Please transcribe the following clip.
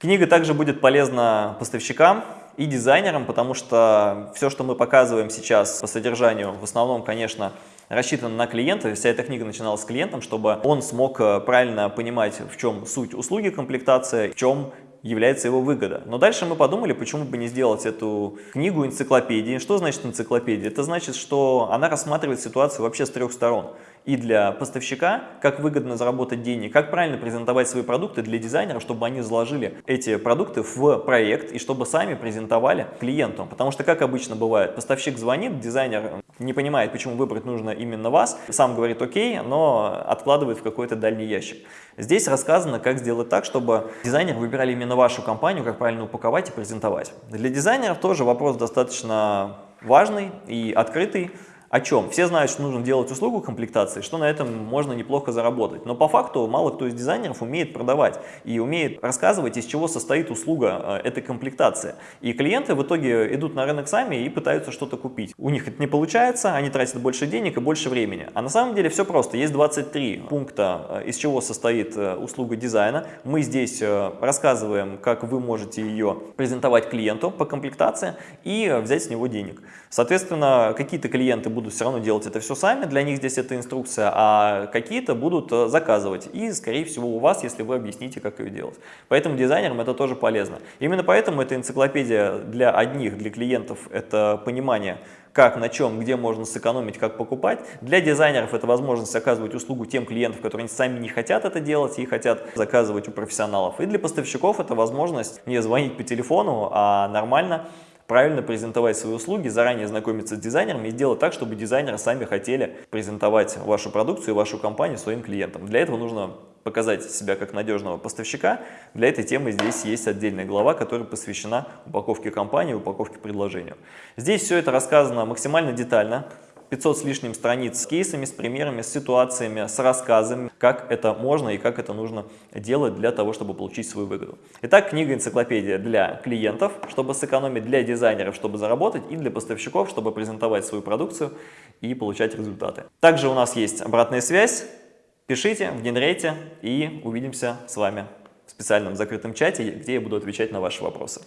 Книга также будет полезна поставщикам и дизайнерам, потому что все, что мы показываем сейчас по содержанию, в основном, конечно, рассчитана на клиента. Вся эта книга начиналась с клиентом, чтобы он смог э, правильно понимать, в чем суть услуги комплектация, в чем является его выгода. Но дальше мы подумали, почему бы не сделать эту книгу энциклопедии. Что значит энциклопедия? Это значит, что она рассматривает ситуацию вообще с трех сторон. И для поставщика, как выгодно заработать денег, как правильно презентовать свои продукты для дизайнеров, чтобы они заложили эти продукты в проект и чтобы сами презентовали клиенту. Потому что, как обычно бывает, поставщик звонит, дизайнер не понимает, почему выбрать нужно именно вас, сам говорит окей, но откладывает в какой-то дальний ящик. Здесь рассказано, как сделать так, чтобы дизайнеры выбирали именно вашу компанию, как правильно упаковать и презентовать. Для дизайнеров тоже вопрос достаточно важный и открытый. О чем? Все знают, что нужно делать услугу комплектации, что на этом можно неплохо заработать. Но по факту мало кто из дизайнеров умеет продавать и умеет рассказывать, из чего состоит услуга э, этой комплектации. И клиенты в итоге идут на рынок сами и пытаются что-то купить. У них это не получается, они тратят больше денег и больше времени. А на самом деле все просто. Есть 23 пункта, э, из чего состоит э, услуга дизайна. Мы здесь рассказываем, как вы можете ее презентовать клиенту по комплектации и взять с него денег. Соответственно, какие-то клиенты будут все равно делать это все сами, для них здесь это инструкция, а какие-то будут э, заказывать. И, скорее всего, у вас, если вы объясните, как ее делать. Поэтому дизайнерам это тоже полезно. Именно поэтому эта энциклопедия для одних, для клиентов, это понимание, как, на чем, где можно сэкономить, как покупать. Для дизайнеров это возможность оказывать услугу тем клиентам, которые сами не хотят это делать и хотят заказывать у профессионалов. И для поставщиков это возможность не звонить по телефону, а нормально правильно презентовать свои услуги, заранее знакомиться с дизайнерами и сделать так, чтобы дизайнеры сами хотели презентовать вашу продукцию и вашу компанию своим клиентам. Для этого нужно показать себя как надежного поставщика. Для этой темы здесь есть отдельная глава, которая посвящена упаковке компании, упаковке предложения. Здесь все это рассказано максимально детально. 500 с лишним страниц с кейсами, с примерами, с ситуациями, с рассказами, как это можно и как это нужно делать для того, чтобы получить свою выгоду. Итак, книга-энциклопедия для клиентов, чтобы сэкономить, для дизайнеров, чтобы заработать, и для поставщиков, чтобы презентовать свою продукцию и получать результаты. Также у нас есть обратная связь. Пишите, внедряйте и увидимся с вами в специальном закрытом чате, где я буду отвечать на ваши вопросы.